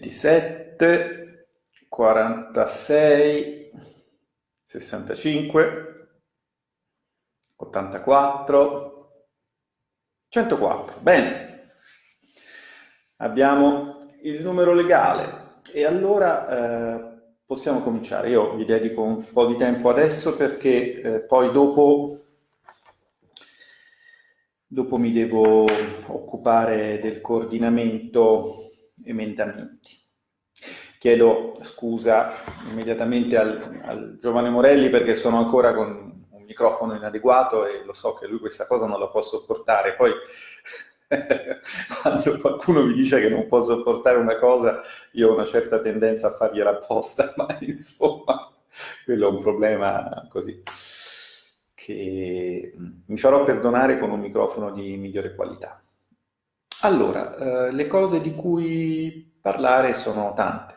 27, 46, 65, 84, 104. Bene, abbiamo il numero legale e allora eh, possiamo cominciare. Io vi dedico un po' di tempo adesso perché eh, poi dopo, dopo mi devo occupare del coordinamento emendamenti. Chiedo scusa immediatamente al, al, giovane Morelli perché sono ancora con un microfono inadeguato e lo so che lui questa cosa non la può sopportare. Poi quando qualcuno mi dice che non può sopportare una cosa, io ho una certa tendenza a fargliela apposta, ma insomma, quello è un problema così che mi farò perdonare con un microfono di migliore qualità. Allora, eh, le cose di cui parlare sono tante.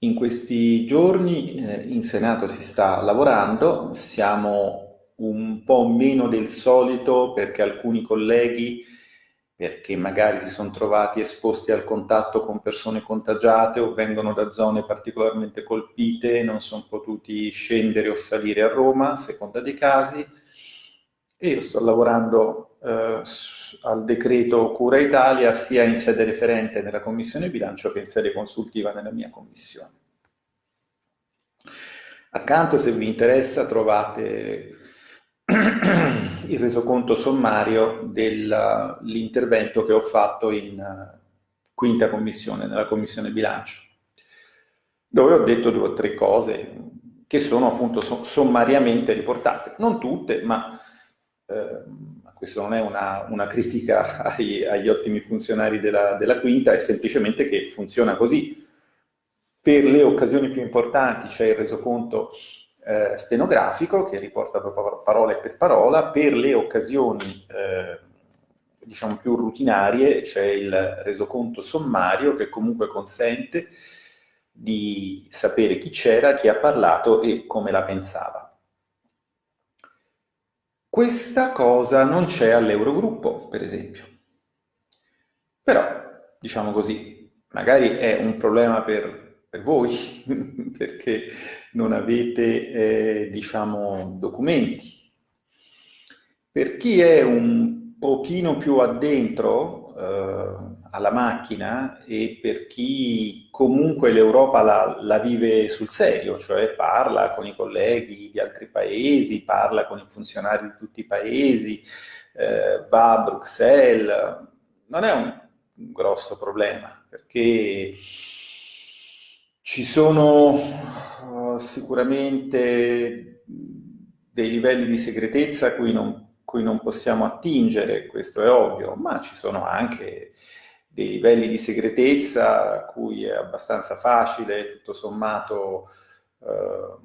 In questi giorni eh, in Senato si sta lavorando, siamo un po' meno del solito perché alcuni colleghi, perché magari si sono trovati esposti al contatto con persone contagiate o vengono da zone particolarmente colpite, non sono potuti scendere o salire a Roma, a seconda dei casi, e io sto lavorando eh, al decreto Cura Italia sia in sede referente nella Commissione Bilancio che in sede consultiva nella mia Commissione. Accanto, se vi interessa, trovate il resoconto sommario dell'intervento che ho fatto in uh, quinta commissione, nella Commissione Bilancio, dove ho detto due o tre cose che sono appunto sommariamente riportate, non tutte, ma eh, questa non è una, una critica ai, agli ottimi funzionari della, della quinta, è semplicemente che funziona così. Per le occasioni più importanti c'è il resoconto eh, stenografico che riporta parola per parola, per le occasioni eh, diciamo più rutinarie c'è il resoconto sommario che comunque consente di sapere chi c'era, chi ha parlato e come la pensava. Questa cosa non c'è all'Eurogruppo, per esempio. Però, diciamo così, magari è un problema per, per voi, perché non avete, eh, diciamo, documenti. Per chi è un pochino più addentro, eh, alla macchina e per chi comunque l'Europa la, la, vive sul serio, cioè parla con i colleghi di altri paesi, parla con i funzionari di tutti i paesi, eh, va a Bruxelles, non è un, grosso problema perché ci sono uh, sicuramente dei livelli di segretezza a cui non, cui non possiamo attingere, questo è ovvio, ma ci sono anche dei livelli di segretezza a cui è abbastanza facile, tutto sommato, eh,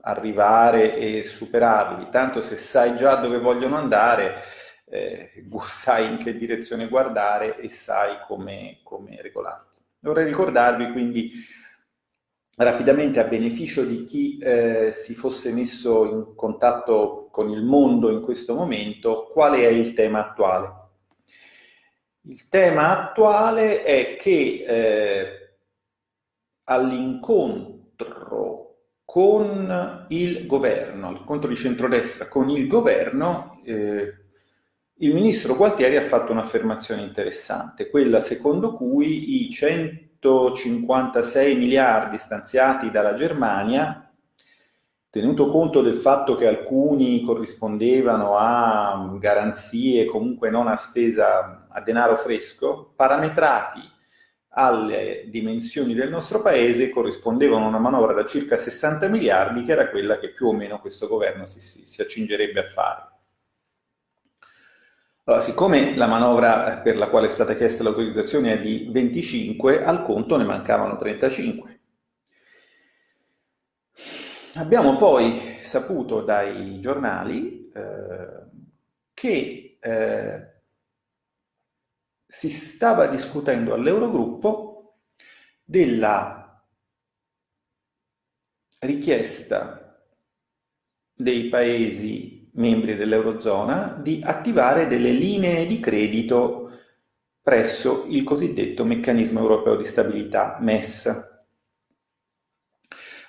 arrivare e superarli. Tanto se sai già dove vogliono andare, eh, sai in che direzione guardare e sai come, come regolarti. Vorrei ricordarvi quindi rapidamente a beneficio di chi eh, si fosse messo in contatto con il mondo in questo momento, qual è il tema attuale. Il tema attuale è che eh, all'incontro con il governo, l'incontro di centrodestra con il governo, eh, il ministro Gualtieri ha fatto un'affermazione interessante, quella secondo cui i 156 miliardi stanziati dalla Germania tenuto conto del fatto che alcuni corrispondevano a garanzie comunque non a spesa a denaro fresco, parametrati alle dimensioni del nostro paese corrispondevano a una manovra da circa 60 miliardi che era quella che più o meno questo governo si, si, si accingerebbe a fare. Allora, siccome la manovra per la quale è stata chiesta l'autorizzazione è di 25, al conto ne mancavano 35. Abbiamo poi saputo dai giornali eh, che eh, si stava discutendo all'Eurogruppo della richiesta dei paesi membri dell'Eurozona di attivare delle linee di credito presso il cosiddetto meccanismo europeo di stabilità, MES.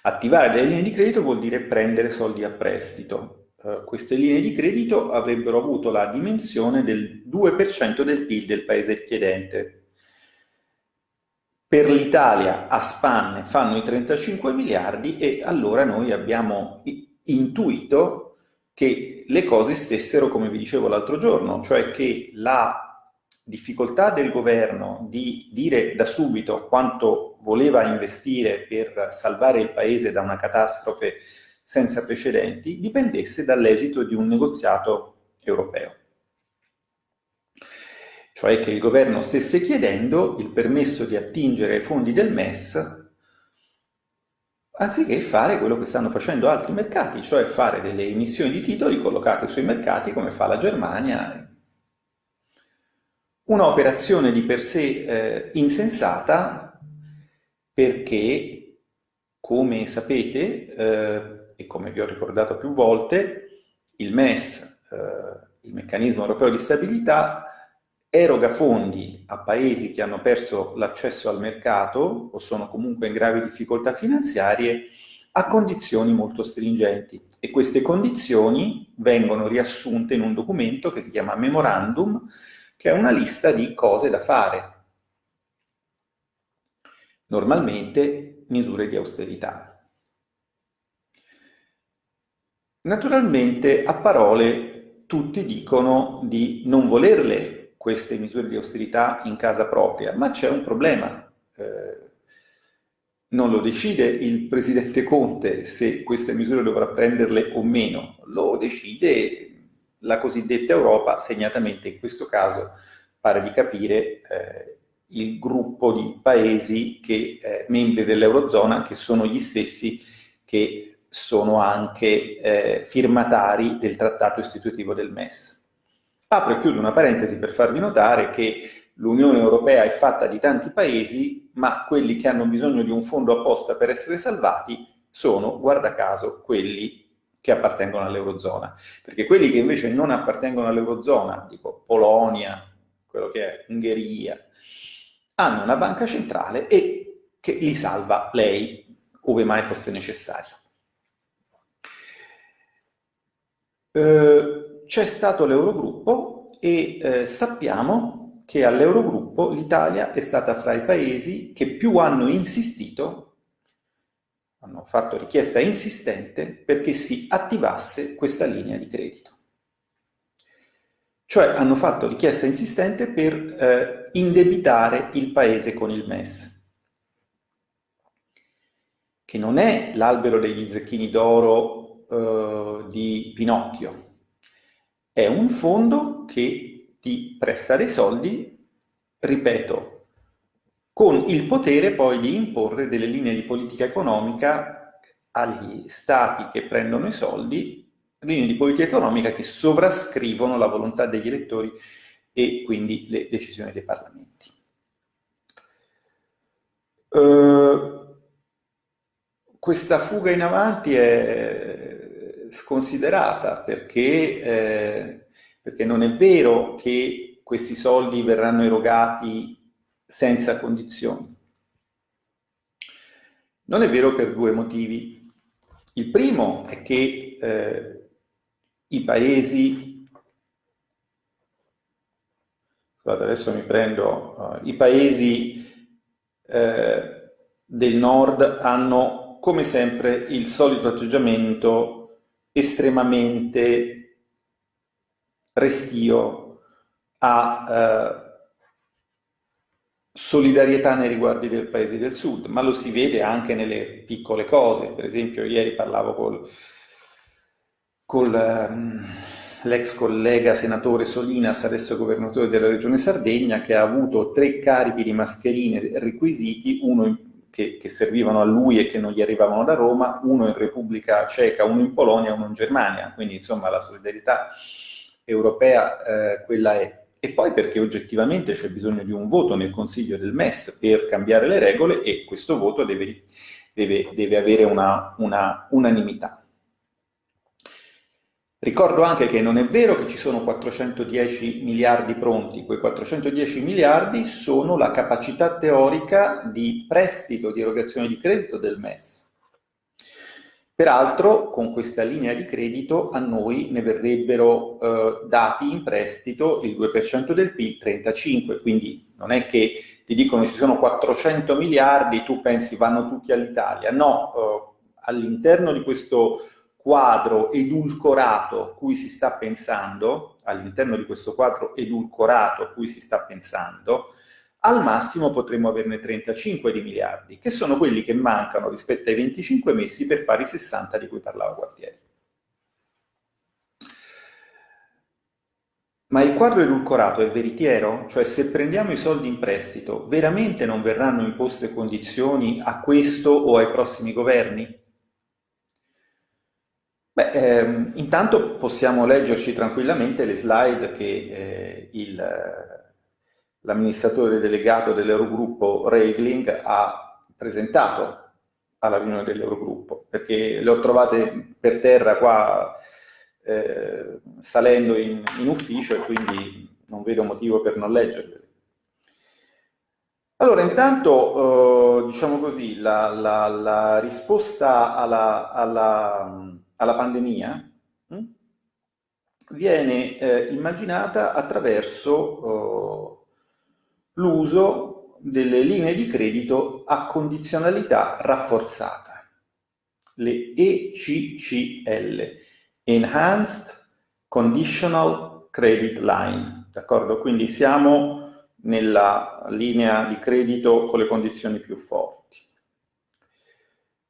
Attivare delle linee di credito vuol dire prendere soldi a prestito. Uh, queste linee di credito avrebbero avuto la dimensione del 2% del PIL del paese chiedente. Per l'Italia a spanne fanno i 35 miliardi e allora noi abbiamo intuito che le cose stessero come vi dicevo l'altro giorno, cioè che la difficoltà del governo di dire da subito quanto voleva investire per salvare il paese da una catastrofe senza precedenti dipendesse dall'esito di un negoziato europeo. Cioè che il governo stesse chiedendo il permesso di attingere ai fondi del MES anziché fare quello che stanno facendo altri mercati, cioè fare delle emissioni di titoli collocate sui mercati come fa la Germania. Un'operazione di per sé eh, insensata perché, come sapete, eh, e come vi ho ricordato più volte, il MES, eh, il meccanismo europeo di stabilità, eroga fondi a paesi che hanno perso l'accesso al mercato o sono comunque in gravi difficoltà finanziarie a condizioni molto stringenti e queste condizioni vengono riassunte in un documento che si chiama Memorandum, che è una lista di cose da fare. Normalmente misure di austerità. Naturalmente a parole tutti dicono di non volerle queste misure di austerità in casa propria, ma c'è un problema. Eh, non lo decide il Presidente Conte se queste misure dovrà prenderle o meno, lo decide la cosiddetta Europa, segnatamente in questo caso pare di capire eh, il gruppo di paesi che, eh, membri dell'Eurozona che sono gli stessi che sono anche eh, firmatari del trattato istitutivo del MES. Apro e chiudo una parentesi per farvi notare che l'Unione Europea è fatta di tanti paesi, ma quelli che hanno bisogno di un fondo apposta per essere salvati sono, guarda caso, quelli che appartengono all'Eurozona. Perché quelli che invece non appartengono all'Eurozona, tipo Polonia, quello che è Ungheria, hanno una banca centrale e che li salva lei, ove mai fosse necessario. Eh, c'è stato l'Eurogruppo e eh, sappiamo che all'Eurogruppo l'Italia è stata fra i paesi che più hanno insistito, hanno fatto richiesta insistente perché si attivasse questa linea di credito. Cioè hanno fatto richiesta insistente per eh, indebitare il paese con il MES, che non è l'albero degli zecchini d'oro eh, di Pinocchio, è un fondo che ti presta dei soldi, ripeto, con il potere poi di imporre delle linee di politica economica agli stati che prendono i soldi, linee di politica economica che sovrascrivono la volontà degli elettori e quindi le decisioni dei parlamenti. Uh, questa fuga in avanti è sconsiderata perché, eh, perché non è vero che questi soldi verranno erogati senza condizioni. Non è vero per due motivi. Il primo è che eh, i paesi, scusate adesso mi prendo, uh, i paesi eh, del nord hanno come sempre il solito atteggiamento estremamente restio a eh, solidarietà nei riguardi del paese del sud, ma lo si vede anche nelle piccole cose. Per esempio, ieri parlavo col, con ehm, l'ex collega senatore Solinas, adesso governatore della regione Sardegna, che ha avuto tre carichi di mascherine requisiti, uno in che, che, servivano a lui e che non gli arrivavano da Roma, uno in Repubblica Ceca, uno in Polonia, uno in Germania, quindi insomma la solidarietà europea eh, quella è. E poi perché oggettivamente c'è bisogno di un voto nel Consiglio del MES per cambiare le regole e questo voto deve, deve, deve avere una, una unanimità. Ricordo anche che non è vero che ci sono 410 miliardi pronti, quei 410 miliardi sono la capacità teorica di prestito, di erogazione di credito del MES. Peraltro con questa linea di credito a noi ne verrebbero eh, dati in prestito il 2% del PIL, 35, quindi non è che ti dicono ci sono 400 miliardi, tu pensi vanno tutti all'Italia, no, eh, all'interno di questo quadro edulcorato cui si sta pensando, all'interno di questo quadro edulcorato a cui si sta pensando, al massimo potremmo averne 35 di miliardi, che sono quelli che mancano rispetto ai 25 messi per fare i 60 di cui parlava Gualtieri. Ma il quadro edulcorato è veritiero? Cioè se prendiamo i soldi in prestito, veramente non verranno imposte condizioni a questo o ai prossimi governi? Beh, ehm, intanto possiamo leggerci tranquillamente le slide che eh, l'amministratore delegato dell'Eurogruppo Regling ha presentato alla riunione dell'Eurogruppo, perché le ho trovate per terra qua eh, salendo in, in ufficio e quindi non vedo motivo per non leggerle. Allora, intanto, eh, diciamo così, la, la, la risposta alla, alla alla pandemia mh, hm, viene eh, immaginata attraverso eh, l'uso delle linee di credito a condizionalità rafforzata, le ECCL, Enhanced Conditional Credit Line, d'accordo? Quindi siamo nella linea di credito con le condizioni più forti.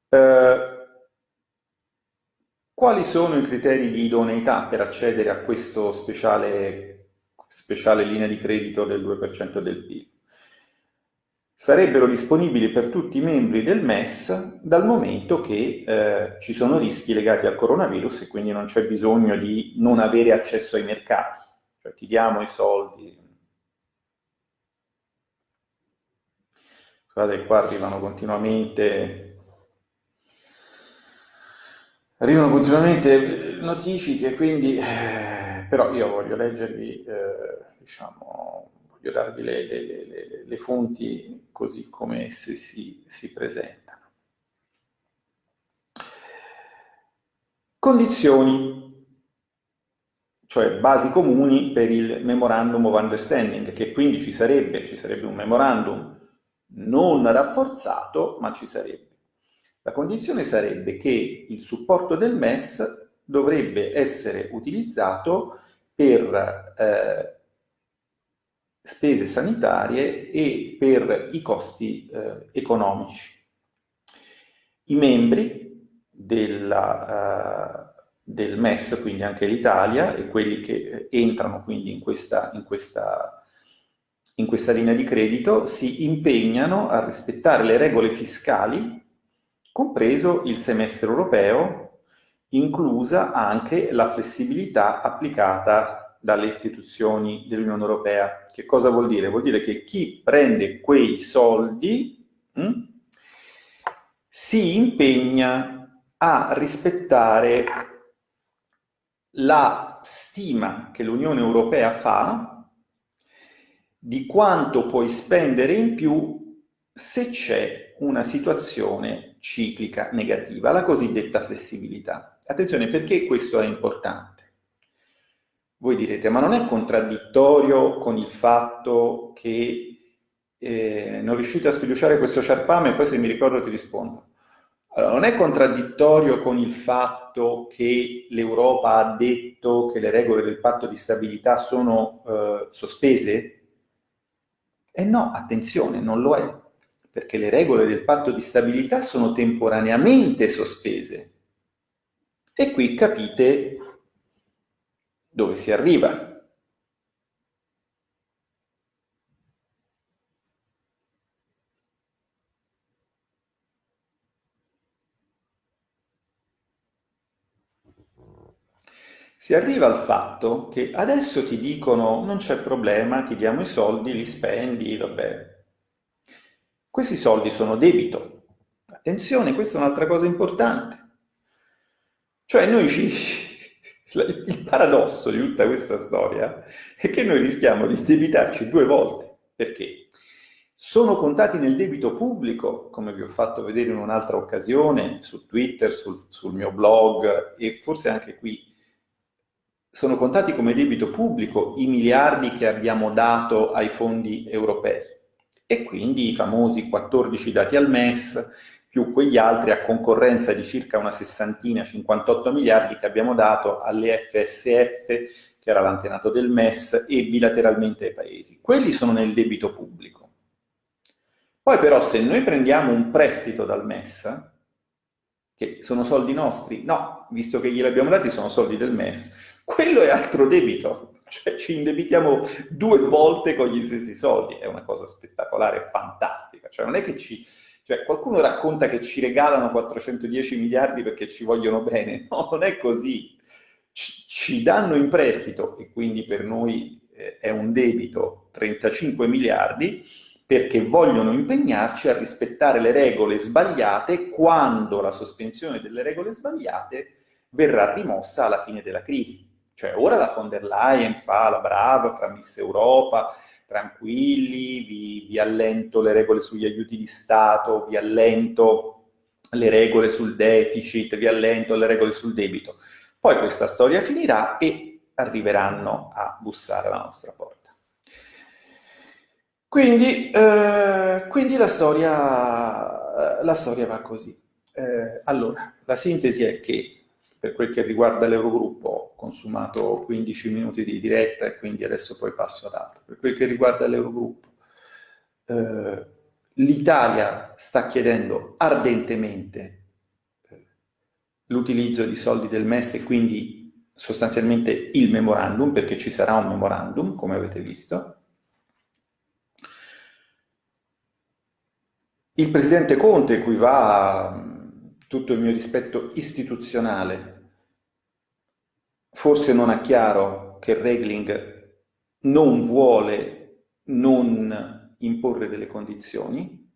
Eh, quali sono i criteri di idoneità per accedere a questa speciale, speciale linea di credito del 2% del PIL? Sarebbero disponibili per tutti i membri del MES dal momento che eh, ci sono rischi legati al coronavirus e quindi non c'è bisogno di non avere accesso ai mercati. Cioè ti diamo i soldi. Guardate, qua arrivano continuamente arrivano continuamente notifiche, quindi eh, però io voglio leggervi, eh, diciamo, voglio darvi le, le, le, le, fonti così come esse si, si presentano. Condizioni, cioè basi comuni per il Memorandum of Understanding, che quindi ci sarebbe, ci sarebbe un memorandum non rafforzato, ma ci sarebbe. La condizione sarebbe che il supporto del MES dovrebbe essere utilizzato per eh, spese sanitarie e per i costi eh, economici. I membri della, uh, del MES, quindi anche l'Italia, e quelli che entrano quindi in questa, in, questa, in questa linea di credito, si impegnano a rispettare le regole fiscali compreso il semestre europeo, inclusa anche la flessibilità applicata dalle istituzioni dell'Unione Europea. Che cosa vuol dire? Vuol dire che chi prende quei soldi mh, hm, si impegna a rispettare la stima che l'Unione Europea fa di quanto puoi spendere in più se c'è una situazione ciclica negativa, la cosiddetta flessibilità. Attenzione, perché questo è importante? Voi direte, ma non è contraddittorio con il fatto che eh, non riuscite a sfiduciare questo sciarpame e poi se mi ricordo ti rispondo. Allora, non è contraddittorio con il fatto che l'Europa ha detto che le regole del patto di stabilità sono eh, sospese? E no, attenzione, non lo è perché le regole del patto di stabilità sono temporaneamente sospese. E qui capite dove si arriva. Si arriva al fatto che adesso ti dicono non c'è problema, ti diamo i soldi, li spendi, vabbè, questi soldi sono debito. Attenzione, questa è un'altra cosa importante. Cioè noi ci, Il paradosso di tutta questa storia è che noi rischiamo di debitarci due volte. Perché? Sono contati nel debito pubblico, come vi ho fatto vedere in un'altra occasione, su Twitter, sul, sul mio blog e forse anche qui, sono contati come debito pubblico i miliardi che abbiamo dato ai fondi europei e quindi i famosi 14 dati al MES più quegli altri a concorrenza di circa una sessantina, 58 miliardi che abbiamo dato alle FSF, che era l'antenato del MES, e bilateralmente ai paesi. Quelli sono nel debito pubblico. Poi però se noi prendiamo un prestito dal MES, che sono soldi nostri, no, visto che glieli abbiamo dati sono soldi del MES, quello è altro debito, cioè ci indebitiamo due volte con gli stessi soldi, è una cosa spettacolare, fantastica, cioè non è che ci cioè, qualcuno racconta che ci regalano 410 miliardi perché ci vogliono bene. No, non è così. Ci, ci danno in prestito, e quindi per noi eh, è un debito, 35 miliardi, perché vogliono impegnarci a rispettare le regole sbagliate quando la sospensione delle regole sbagliate verrà rimossa alla fine della crisi. Cioè ora la von der Leyen fa la brava, fra Miss Europa, tranquilli, vi, vi allento le regole sugli aiuti di Stato, vi allento le regole sul deficit, vi allento le regole sul debito. Poi questa storia finirà e arriveranno a bussare alla nostra porta. Quindi, eh, quindi la, storia, la, storia, va così. Eh, allora, la sintesi è che per quel che riguarda l'Eurogruppo ho consumato 15 minuti di diretta e quindi adesso poi passo ad altro. Per quel che riguarda l'Eurogruppo, eh, l'Italia sta chiedendo ardentemente eh, l'utilizzo di soldi del MES e quindi sostanzialmente il memorandum, perché ci sarà un memorandum, come avete visto. Il Presidente Conte, cui va tutto il mio rispetto istituzionale, forse non ha chiaro che Regling non vuole non imporre delle condizioni.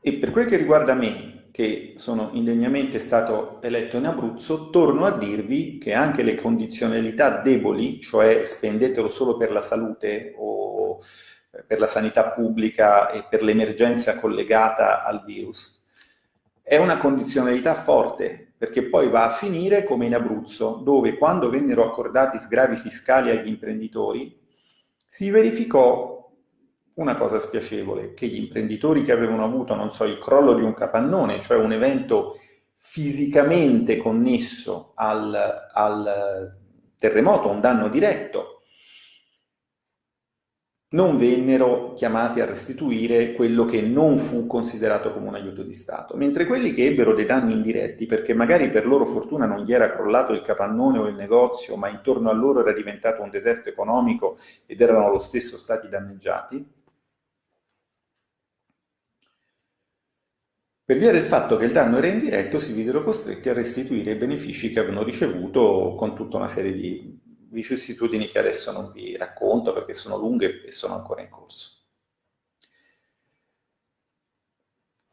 E per quel che riguarda me, che sono indegnamente stato eletto in Abruzzo, torno a dirvi che anche le condizionalità deboli, cioè spendetelo solo per la salute o per la sanità pubblica e per l'emergenza collegata al virus. È una condizionalità forte, perché poi va a finire come in Abruzzo, dove quando vennero accordati sgravi fiscali agli imprenditori, si verificò una cosa spiacevole, che gli imprenditori che avevano avuto, non so, il crollo di un capannone, cioè un evento fisicamente connesso al, al terremoto, un danno diretto, non vennero chiamati a restituire quello che non fu considerato come un aiuto di Stato, mentre quelli che ebbero dei danni indiretti, perché magari per loro fortuna non gli era crollato il capannone o il negozio, ma intorno a loro era diventato un deserto economico ed erano lo stesso stati danneggiati, per via del fatto che il danno era indiretto si videro costretti a restituire i benefici che avevano ricevuto con tutta una serie di vicissitudini che adesso non vi racconto perché sono lunghe e sono ancora in corso.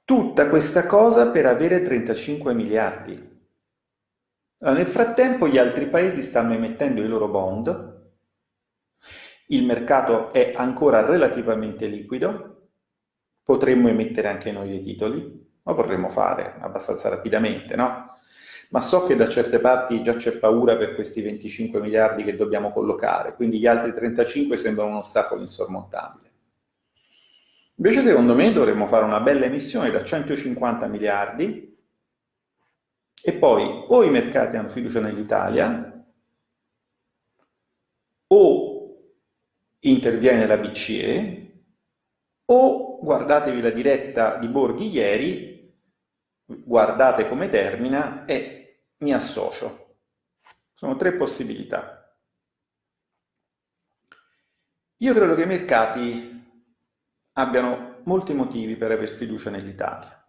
Tutta questa cosa per avere 35 miliardi. Nel frattempo gli altri paesi stanno emettendo i loro bond, il mercato è ancora relativamente liquido, potremmo emettere anche noi dei titoli, lo potremmo fare abbastanza rapidamente, no? Ma so che da certe parti già c'è paura per questi 25 miliardi che dobbiamo collocare, quindi gli altri 35 sembrano un ostacolo insormontabile. Invece secondo me dovremmo fare una bella emissione da 150 miliardi e poi o i mercati hanno fiducia nell'Italia o interviene la BCE o guardatevi la diretta di Borghi ieri, guardate come termina e mi associo. Sono tre possibilità. Io credo che i mercati abbiano molti motivi per aver fiducia nell'Italia.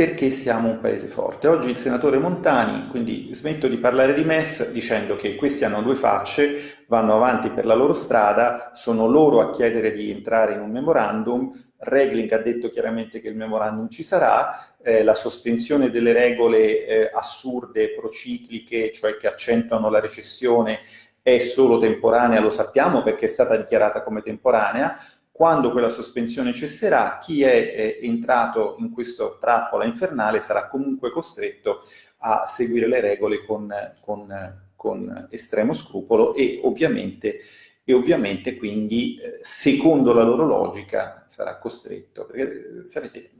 perché siamo un paese forte. Oggi il senatore Montani, quindi smetto di parlare di MES dicendo che questi hanno due facce, vanno avanti per la loro strada, sono loro a chiedere di entrare in un memorandum, Regling ha detto chiaramente che il memorandum ci sarà, eh, la sospensione delle regole eh, assurde, procicliche, cioè che accentuano la recessione, è solo temporanea, lo sappiamo perché è stata dichiarata come temporanea, quando quella sospensione cesserà, chi è, è entrato in questa trappola infernale sarà comunque costretto a seguire le regole con, con, con estremo scrupolo e ovviamente, e ovviamente quindi, eh, secondo la loro logica, sarà costretto. Perché, sapete,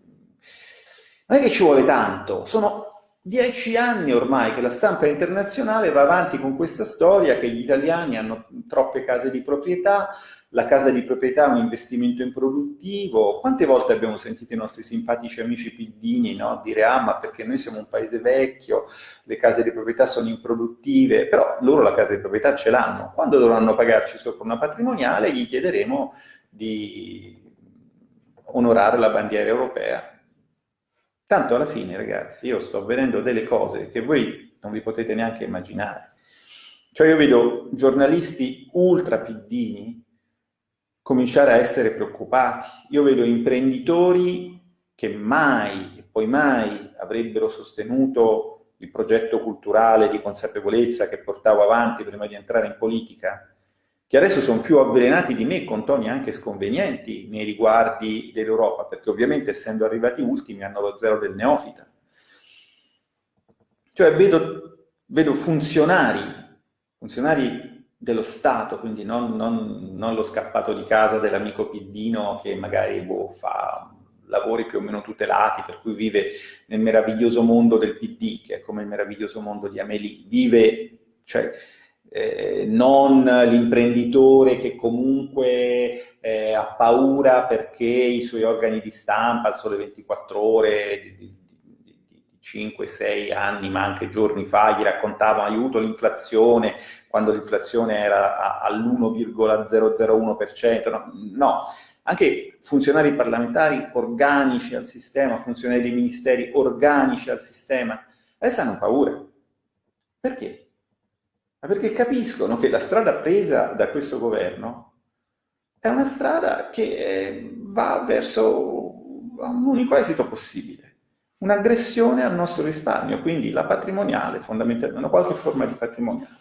non è che ci vuole tanto, sono dieci anni ormai che la stampa internazionale va avanti con questa storia che gli italiani hanno troppe case di proprietà, la casa di proprietà è un investimento improduttivo. Quante volte abbiamo sentito i nostri simpatici amici piddini no? dire ah ma perché noi siamo un paese vecchio, le case di proprietà sono improduttive, però loro la casa di proprietà ce l'hanno. Quando dovranno pagarci sopra una patrimoniale gli chiederemo di onorare la bandiera europea. Tanto alla fine ragazzi io sto vedendo delle cose che voi non vi potete neanche immaginare. Cioè io vedo giornalisti ultra piddini cominciare a essere preoccupati. Io vedo imprenditori che mai e poi mai avrebbero sostenuto il progetto culturale di consapevolezza che portavo avanti prima di entrare in politica, che adesso sono più avvelenati di me con toni anche sconvenienti nei riguardi dell'Europa, perché ovviamente essendo arrivati ultimi hanno lo zero del neofita. Cioè vedo, vedo funzionari, funzionari dello Stato, quindi non, non, non, lo scappato di casa dell'amico Piddino che magari boh, fa lavori più o meno tutelati, per cui vive nel meraviglioso mondo del PD, che è come il meraviglioso mondo di Amelie, vive, cioè, eh, non l'imprenditore che comunque eh, ha paura perché i suoi organi di stampa, al sole 24 ore, 5-6 anni, ma anche giorni fa, gli raccontavano aiuto l'inflazione, quando l'inflazione era all'1,001%, no, no, anche funzionari parlamentari organici al sistema, funzionari dei ministeri organici al sistema, adesso hanno paura. Perché? Ma perché capiscono che la strada presa da questo governo è una strada che eh, va verso un unico esito possibile un'aggressione al nostro risparmio, quindi la patrimoniale, fondamentalmente, una qualche forma di patrimoniale.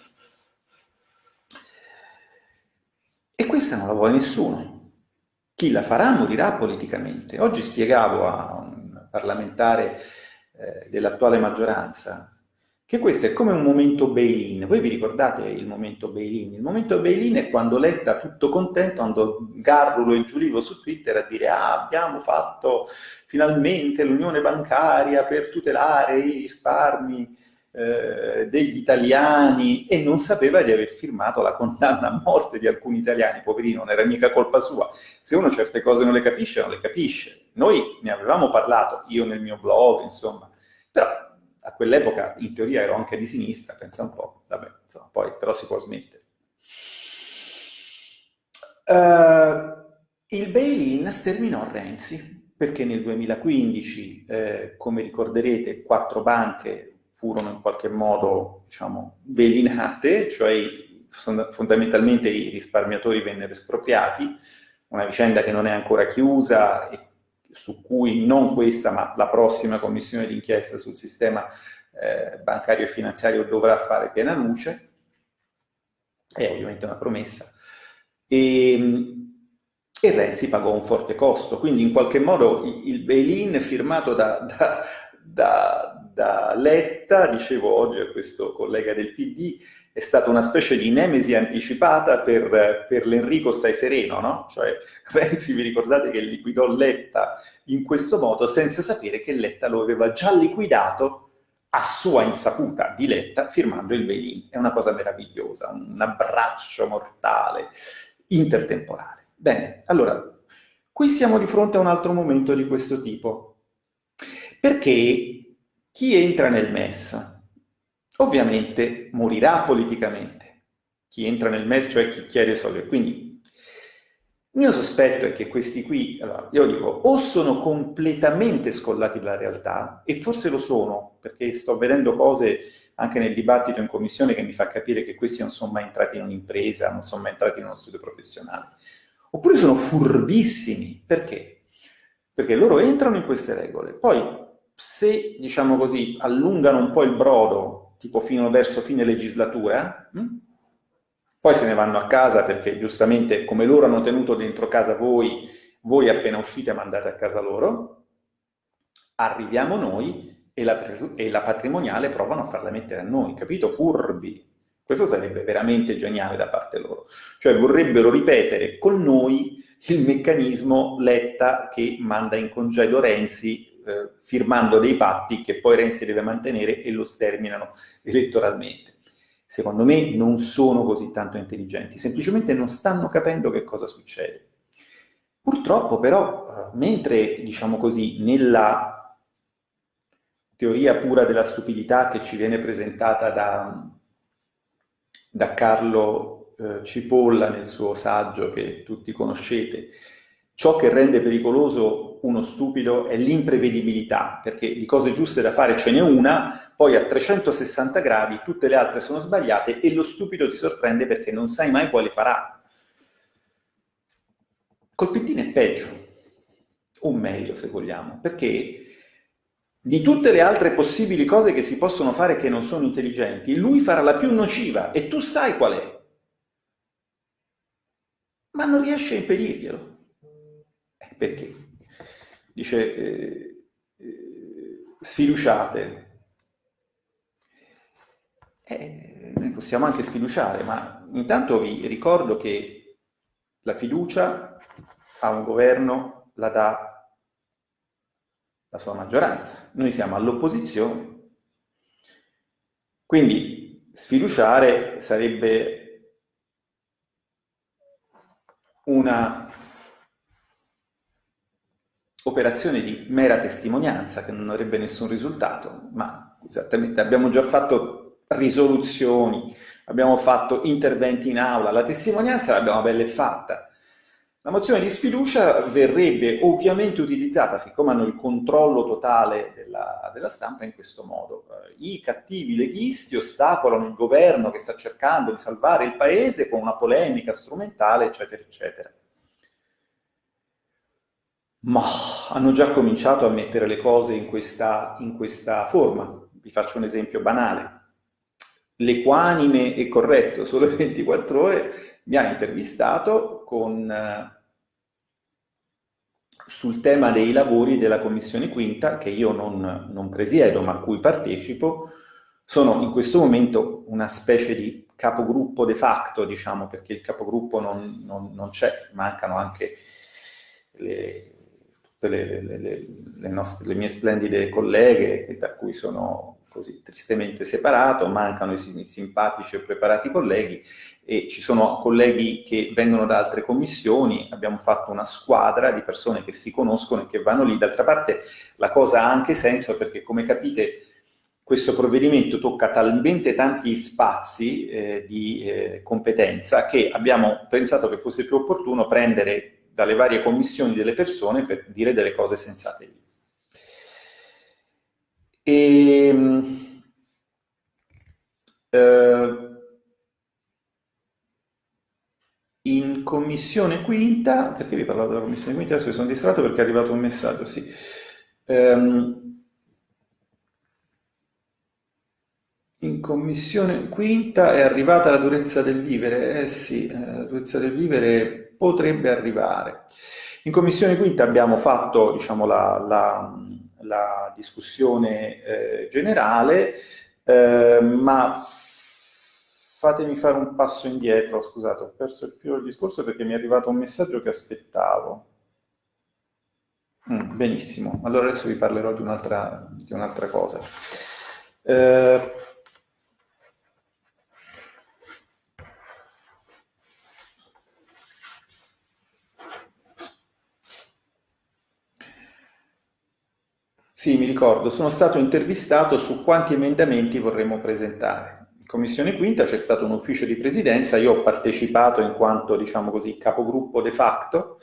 E questa non la vuole nessuno. Chi la farà morirà politicamente. Oggi spiegavo a un parlamentare eh, dell'attuale maggioranza che questo è come un momento bail-in. Voi vi ricordate il momento bail-in? Il momento bail-in è quando Letta, tutto contento, andò Garrulo e Giulivo su Twitter a dire ah, abbiamo fatto finalmente l'unione bancaria per tutelare i risparmi eh, degli italiani e non sapeva di aver firmato la condanna a morte di alcuni italiani, poverino, non era mica colpa sua. Se uno certe cose non le capisce, non le capisce. Noi ne avevamo parlato, io nel mio blog, insomma, però a quell'epoca in teoria ero anche di sinistra, pensa un po', vabbè, insomma, poi però si può smettere. Uh, il bail-in sterminò Renzi, perché nel 2015, eh, come ricorderete, quattro banche furono in qualche modo, diciamo, bailinate, cioè fondamentalmente i risparmiatori vennero espropriati, una vicenda che non è ancora chiusa e su cui non questa ma la prossima commissione d'inchiesta sul sistema eh, bancario e finanziario dovrà fare piena luce, è ovviamente una promessa, e, e Renzi pagò un forte costo, quindi in qualche modo il bail-in firmato da, da, da, da Letta, dicevo oggi a questo collega del PD, è stata una specie di nemesi anticipata per, per l'Enrico stai sereno, no? Cioè Renzi, vi ricordate che liquidò Letta in questo modo senza sapere che Letta lo aveva già liquidato a sua insaputa di Letta firmando il bail-in. È una cosa meravigliosa, un abbraccio mortale, intertemporale. Bene, allora, qui siamo di fronte a un altro momento di questo tipo. Perché chi entra nel MES ovviamente morirà politicamente. Chi entra nel MES, cioè chi chiede soldi. Quindi Il mio sospetto è che questi qui, allora, io dico, o sono completamente scollati dalla realtà, e forse lo sono, perché sto vedendo cose anche nel dibattito in commissione che mi fa capire che questi non sono mai entrati in un'impresa, non sono mai entrati in uno studio professionale. Oppure sono furbissimi. Perché? Perché loro entrano in queste regole, poi se, diciamo così, allungano un po' il brodo, tipo fino verso fine legislatura, hm? poi se ne vanno a casa perché giustamente come loro hanno tenuto dentro casa voi, voi appena uscite mandate a casa loro, arriviamo noi e la, e la patrimoniale provano a farla mettere a noi, capito? Furbi. Questo sarebbe veramente geniale da parte loro. Cioè vorrebbero ripetere con noi il meccanismo Letta che manda in congedo Renzi eh, firmando dei patti che poi Renzi deve mantenere e lo sterminano elettoralmente secondo me non sono così tanto intelligenti, semplicemente non stanno capendo che cosa succede. Purtroppo però, mentre, diciamo così, nella teoria pura della stupidità che ci viene presentata da, da Carlo eh, Cipolla nel suo saggio che tutti conoscete, ciò che rende pericoloso uno stupido è l'imprevedibilità, perché di cose giuste da fare ce n'è una, poi a 360 gradi tutte le altre sono sbagliate e lo stupido ti sorprende perché non sai mai quale farà. Col pettino è peggio, o meglio se vogliamo, perché di tutte le altre possibili cose che si possono fare che non sono intelligenti, lui farà la più nociva e tu sai qual è. Ma non riesce a impedirglielo. Eh, perché? Dice, eh, eh, sfiduciate, eh, noi possiamo anche sfiduciare, ma intanto vi ricordo che la fiducia a un governo la dà la sua maggioranza. Noi siamo all'opposizione. Quindi sfiduciare sarebbe una operazione di mera testimonianza che non avrebbe nessun risultato, ma esattamente abbiamo già fatto risoluzioni, abbiamo fatto interventi in aula, la testimonianza l'abbiamo bella fatta. La mozione di sfiducia verrebbe ovviamente utilizzata, siccome hanno il controllo totale della, della stampa, in questo modo. I cattivi leghisti ostacolano il governo che sta cercando di salvare il paese con una polemica strumentale, eccetera, eccetera. Ma hanno già cominciato a mettere le cose in questa, in questa forma. Vi faccio un esempio banale l'equanime e corretto Sole 24 Ore mi ha intervistato con, eh, sul tema dei lavori della Commissione Quinta, che io non, non presiedo ma a cui partecipo, sono in questo momento una specie di capogruppo de facto, diciamo, perché il capogruppo non, non, non c'è, mancano anche le, le, le, nostre, le, mie splendide colleghe, da cui sono così tristemente separato, mancano i simpatici e preparati colleghi e ci sono colleghi che vengono da altre commissioni, abbiamo fatto una squadra di persone che si conoscono e che vanno lì, d'altra parte la cosa ha anche senso perché come capite questo provvedimento tocca talmente tanti spazi eh, di eh, competenza che abbiamo pensato che fosse più opportuno prendere dalle varie commissioni delle persone per dire delle cose sensate lì. E, ehm, eh, in commissione quinta, perché vi parlavo della commissione quinta? Adesso mi sono distratto perché è arrivato un messaggio, sì. Um, in commissione quinta è arrivata la durezza del vivere, eh sì, eh, la durezza del vivere potrebbe arrivare. In commissione quinta abbiamo fatto, diciamo, la, la la discussione eh, generale, eh, ma fatemi fare un passo indietro, scusate, ho perso il filo del discorso perché mi è arrivato un messaggio che aspettavo. Mm, benissimo, allora adesso vi parlerò di un'altra un cosa. Eh, Sì, mi ricordo, sono stato intervistato su quanti emendamenti vorremmo presentare. commissione quinta c'è stato un ufficio di presidenza, io ho partecipato in quanto, diciamo così, capogruppo de facto.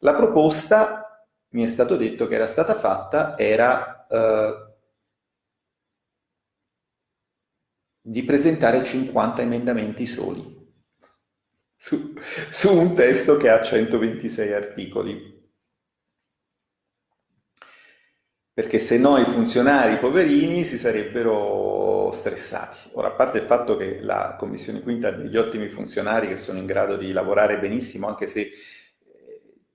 La proposta, mi è stato detto che era stata fatta, era eh, di presentare 50 emendamenti soli su, su un testo che ha 126 articoli. Perché se no i funzionari poverini si sarebbero stressati. Ora, a parte il fatto che la Commissione Quinta ha degli ottimi funzionari che sono in grado di lavorare benissimo, anche se eh,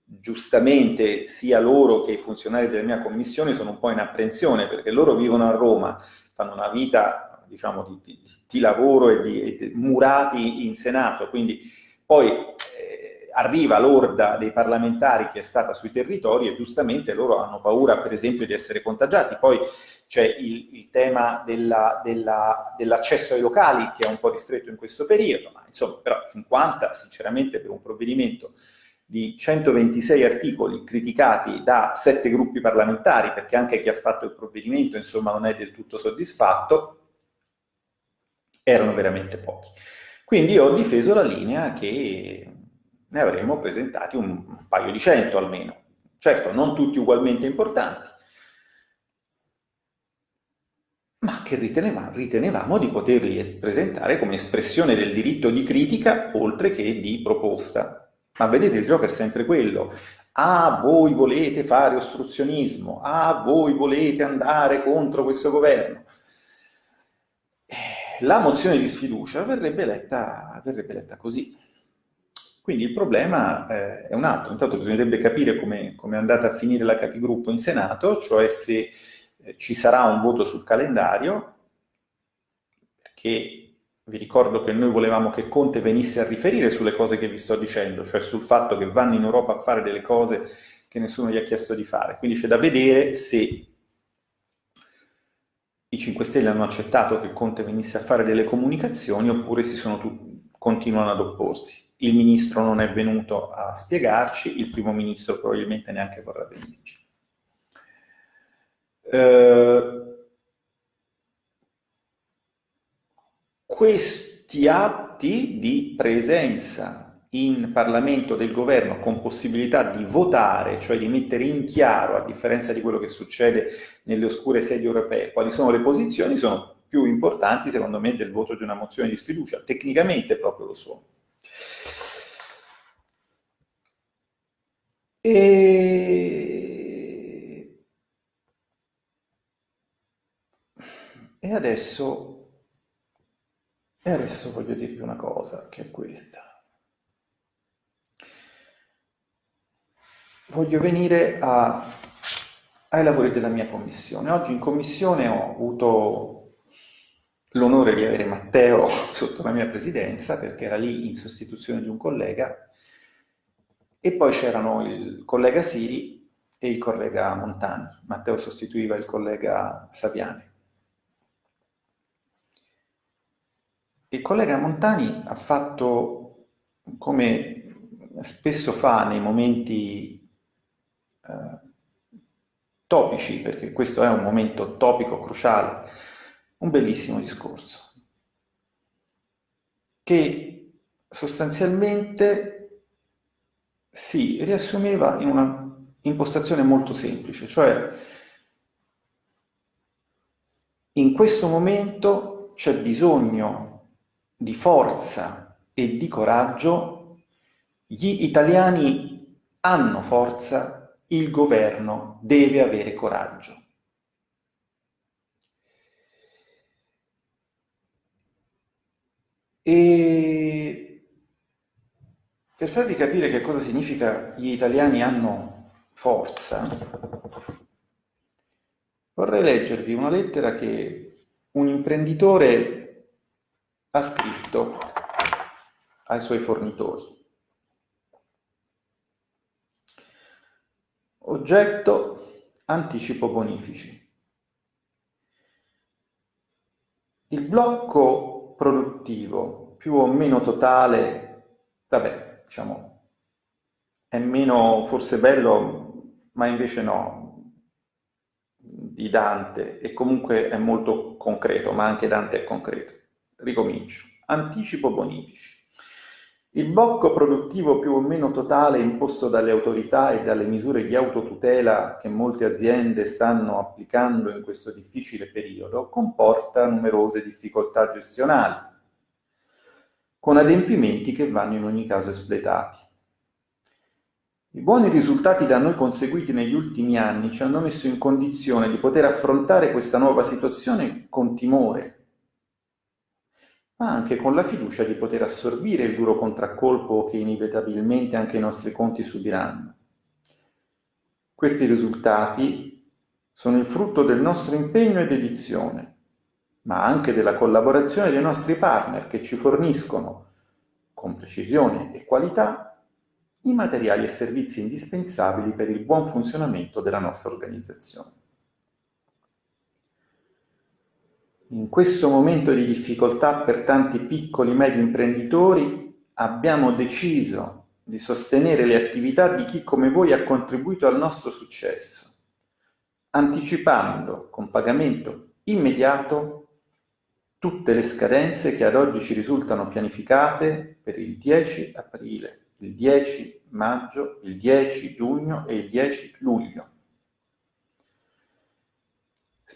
giustamente sia loro che i funzionari della mia commissione sono un po' in apprensione, perché loro vivono a Roma, fanno una vita, diciamo, di, di, di lavoro e di, di, murati in Senato, quindi poi arriva l'orda dei parlamentari che è stata sui territori e giustamente loro hanno paura per esempio di essere contagiati. Poi c'è il, il, tema dell'accesso della, dell ai locali che è un po' ristretto in questo periodo, ma insomma però 50 sinceramente per un provvedimento di 126 articoli criticati da sette gruppi parlamentari, perché anche chi ha fatto il provvedimento insomma non è del tutto soddisfatto, erano veramente pochi. Quindi ho difeso la linea che ne avremmo presentati un, un paio di cento almeno. Certo, non tutti ugualmente importanti, ma che ritenevamo, ritenevamo di poterli presentare come espressione del diritto di critica oltre che di proposta. Ma vedete, il gioco è sempre quello. Ah, voi volete fare ostruzionismo, ah, voi volete andare contro questo governo. Eh, la mozione di sfiducia verrebbe letta, verrebbe letta così. Quindi il problema eh, è un altro, intanto bisognerebbe capire come è andata a finire la capigruppo in Senato, cioè se eh, ci sarà un voto sul calendario, perché vi ricordo che noi volevamo che Conte venisse a riferire sulle cose che vi sto dicendo, cioè sul fatto che vanno in Europa a fare delle cose che nessuno gli ha chiesto di fare. Quindi c'è da vedere se i 5 Stelle hanno accettato che Conte venisse a fare delle comunicazioni oppure continuano ad opporsi il ministro non è venuto a spiegarci, il primo ministro probabilmente neanche vorrà venirci. Eh, questi atti di presenza in Parlamento del governo con possibilità di votare, cioè di mettere in chiaro, a differenza di quello che succede nelle oscure sedi europee, quali sono le posizioni, sono più importanti secondo me del voto di una mozione di sfiducia, tecnicamente proprio lo sono. E... e adesso, e adesso voglio dirvi una cosa, che è questa. Voglio venire a, ai lavori della mia commissione. Oggi in commissione ho avuto l'onore di avere Matteo sotto la mia presidenza, perché era lì in sostituzione di un collega, e poi c'erano il collega Siri e il collega Montani. Matteo sostituiva il collega Saviani. Il collega Montani ha fatto, come spesso fa nei momenti eh, topici, perché questo è un momento topico, cruciale, un bellissimo discorso, che sostanzialmente si riassumeva in una impostazione molto semplice, cioè in questo momento c'è bisogno di forza e di coraggio, gli italiani hanno forza, il governo deve avere coraggio. E per farvi capire che cosa significa gli italiani hanno forza, vorrei leggervi una lettera che un imprenditore ha scritto ai suoi fornitori. Oggetto anticipo bonifici. Il blocco produttivo più o meno totale, vabbè, diciamo, è meno forse bello, ma invece no, di Dante, e comunque è molto concreto, ma anche Dante è concreto. ricomincio. Anticipo bonifici. Il blocco produttivo più o meno totale imposto dalle autorità e dalle misure di autotutela che molte aziende stanno applicando in questo difficile periodo comporta numerose difficoltà gestionali, con adempimenti che vanno in ogni caso espletati. I buoni risultati da noi conseguiti negli ultimi anni ci hanno messo in condizione di poter affrontare questa nuova situazione con timore, ma anche con la fiducia di poter assorbire il duro contraccolpo che inevitabilmente anche i nostri conti subiranno. Questi risultati sono il frutto del nostro impegno e dedizione, ma anche della collaborazione dei nostri partner che ci forniscono, con precisione e qualità, i materiali e servizi indispensabili per il buon funzionamento della nostra organizzazione. In questo momento di difficoltà per tanti piccoli e medi imprenditori abbiamo deciso di sostenere le attività di chi come voi ha contribuito al nostro successo, anticipando con pagamento immediato tutte le scadenze che ad oggi ci risultano pianificate per il 10 aprile, il 10 maggio, il 10 giugno e il 10 luglio.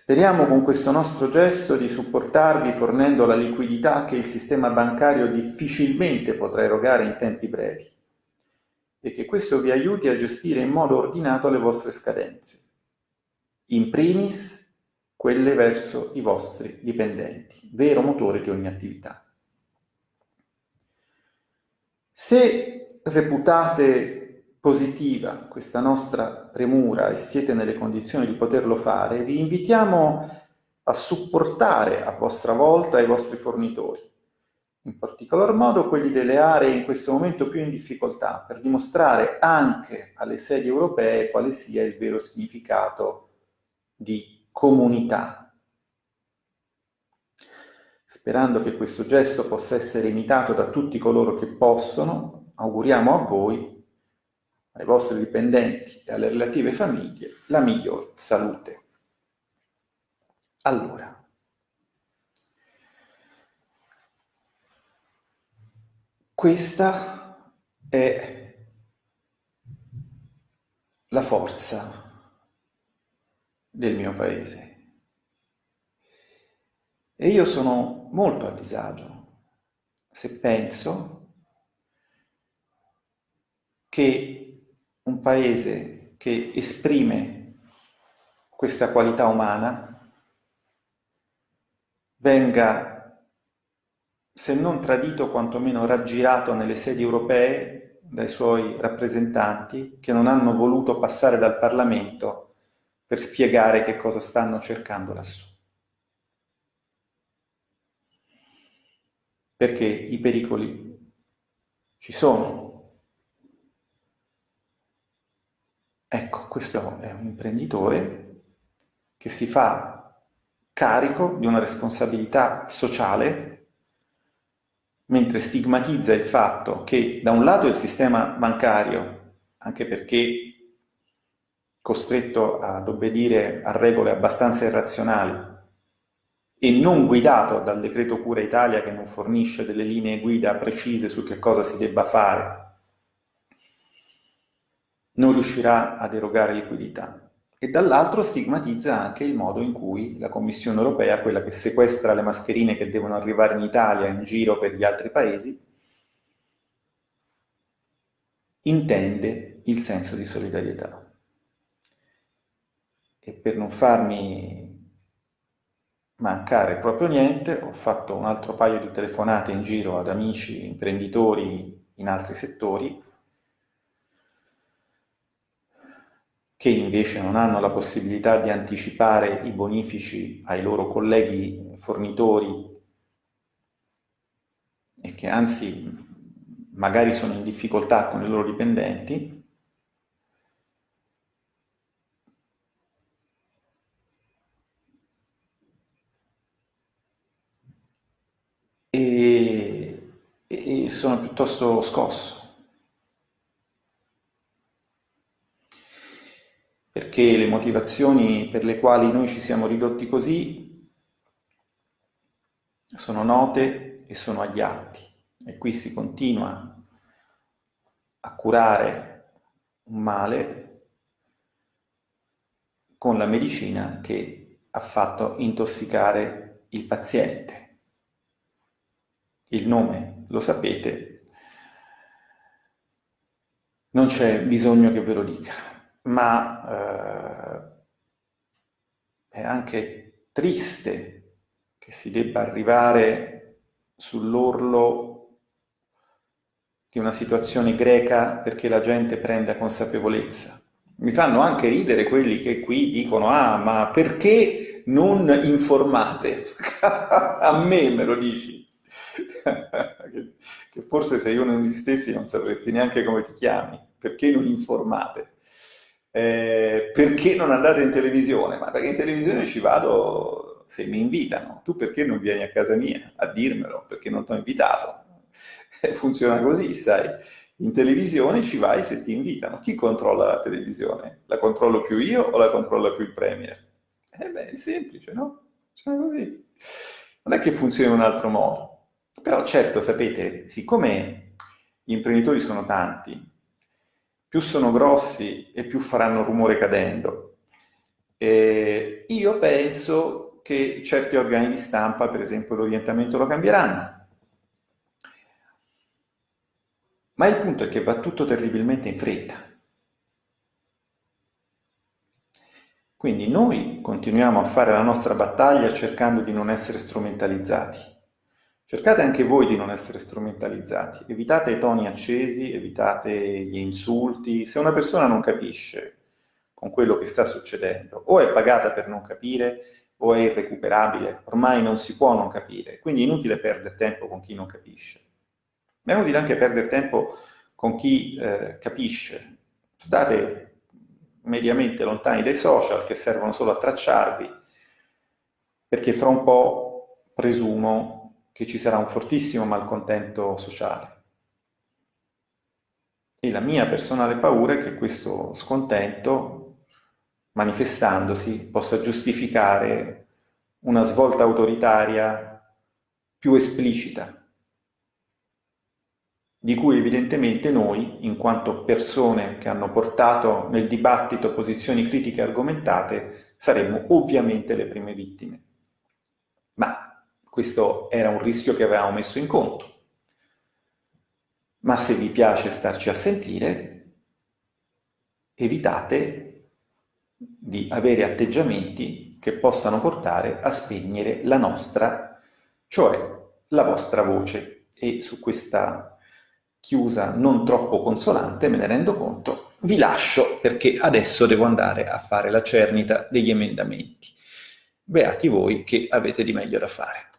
Speriamo con questo nostro gesto di supportarvi fornendo la liquidità che il sistema bancario difficilmente potrà erogare in tempi brevi e che questo vi aiuti a gestire in modo ordinato le vostre scadenze, in primis quelle verso i vostri dipendenti, vero motore di ogni attività. Se reputate positiva questa nostra premura e siete nelle condizioni di poterlo fare, vi invitiamo a supportare a vostra volta i vostri fornitori, in particolar modo quelli delle aree in questo momento più in difficoltà, per dimostrare anche alle sedi europee quale sia il vero significato di comunità. Sperando che questo gesto possa essere imitato da tutti coloro che possono, auguriamo a voi ai vostri dipendenti e alle relative famiglie la miglior salute. Allora, questa è la forza del mio paese. E io sono molto a disagio se penso che un paese che esprime questa qualità umana venga, se non tradito, quantomeno raggirato nelle sedi europee dai suoi rappresentanti che non hanno voluto passare dal Parlamento per spiegare che cosa stanno cercando lassù. Perché i pericoli ci sono, Ecco, questo è un imprenditore che si fa carico di una responsabilità sociale mentre stigmatizza il fatto che da un lato il sistema bancario, anche perché costretto ad obbedire a regole abbastanza irrazionali e non guidato dal decreto Cura Italia che non fornisce delle linee guida precise su che cosa si debba fare non riuscirà ad erogare liquidità e dall'altro stigmatizza anche il modo in cui la Commissione europea, quella che sequestra le mascherine che devono arrivare in Italia in giro per gli altri paesi, intende il senso di solidarietà. E per non farmi mancare proprio niente, ho fatto un altro paio di telefonate in giro ad amici imprenditori in altri settori che invece non hanno la possibilità di anticipare i bonifici ai loro colleghi fornitori e che anzi magari sono in difficoltà con i loro dipendenti, e, e sono piuttosto scosso. Perché le motivazioni per le quali noi ci siamo ridotti così sono note e sono agli atti. E qui si continua a curare un male con la medicina che ha fatto intossicare il paziente. Il nome lo sapete, non c'è bisogno che ve lo dica, ma eh, è anche triste che si debba arrivare sull'orlo di una situazione greca perché la gente prenda consapevolezza. Mi fanno anche ridere quelli che qui dicono ah ma perché non informate? A me me lo dici. che forse se io non esistessi non sapresti neanche come ti chiami. Perché non informate? Eh, perché non andate in televisione? Ma perché in televisione ci vado se mi invitano. Tu perché non vieni a casa mia a dirmelo? Perché non ti ho invitato? funziona così, sai. In televisione ci vai se ti invitano. Chi controlla la televisione? La controllo più io o la controlla più il Premier? Eh beh, è semplice, no? Funziona così. Non è che funzioni in un altro modo. Però certo, sapete, siccome gli imprenditori sono tanti, più sono grossi e più faranno rumore cadendo, eh, io penso che certi organi di stampa, per esempio l'orientamento, lo cambieranno Ma il punto è che va tutto terribilmente in fretta. Quindi noi continuiamo a fare la nostra battaglia cercando di non essere strumentalizzati. Cercate anche voi di non essere strumentalizzati, evitate i toni accesi, evitate gli insulti. Se una persona non capisce con quello che sta succedendo, o è pagata per non capire, o è irrecuperabile, ormai non si può non capire, quindi è inutile perdere tempo con chi non capisce. Ma è utile anche perdere tempo con chi eh, capisce. State mediamente lontani dai social che servono solo a tracciarvi, perché fra un po' presumo che ci sarà un fortissimo malcontento sociale. E la mia personale paura è che questo scontento, manifestandosi, possa giustificare una svolta autoritaria più esplicita di cui evidentemente noi, in quanto persone che hanno portato nel dibattito posizioni critiche argomentate, saremmo ovviamente le prime vittime. Ma questo era un rischio che avevamo messo in conto. Ma se vi piace starci a sentire, evitate di avere atteggiamenti che possano portare a spegnere la nostra, cioè la vostra voce. E su questa chiusa non troppo consolante, me ne rendo conto, vi lascio perché adesso devo andare a fare la cernita degli emendamenti. Beati voi che avete di meglio da fare.